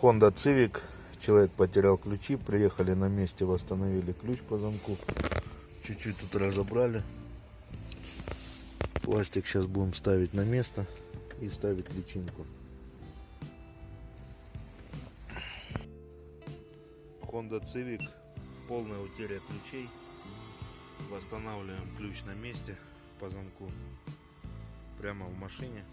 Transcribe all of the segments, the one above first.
Honda Civic. Человек потерял ключи. Приехали на месте, восстановили ключ по замку. Чуть-чуть тут разобрали. Пластик сейчас будем ставить на место и ставить личинку. Honda Civic. Полная утеря ключей. Восстанавливаем ключ на месте по замку. Прямо в машине.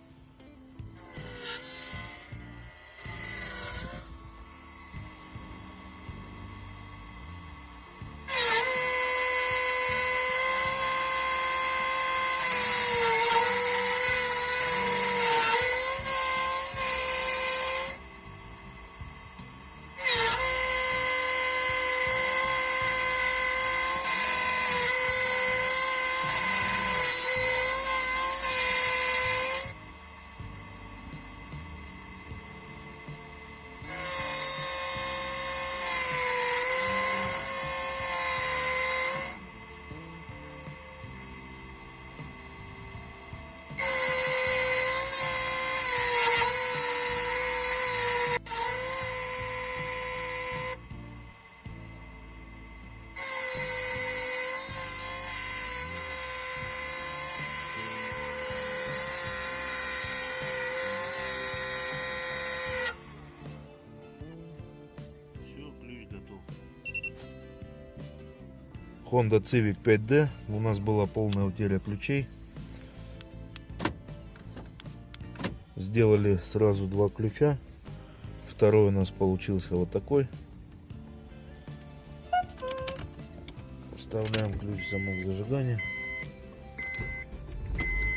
Honda Civic 5D. У нас была полная утеря ключей. Сделали сразу два ключа. Второй у нас получился вот такой. Вставляем ключ в замок зажигания.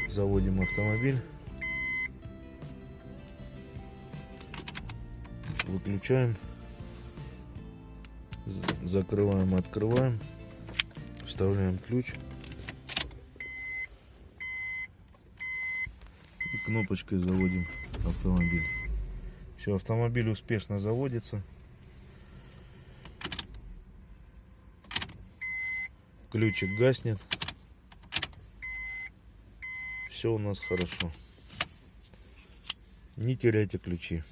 Заводим автомобиль. Выключаем. Закрываем, открываем. Вставляем ключ. И кнопочкой заводим автомобиль. Все, автомобиль успешно заводится. Ключик гаснет. Все у нас хорошо. Не теряйте ключи.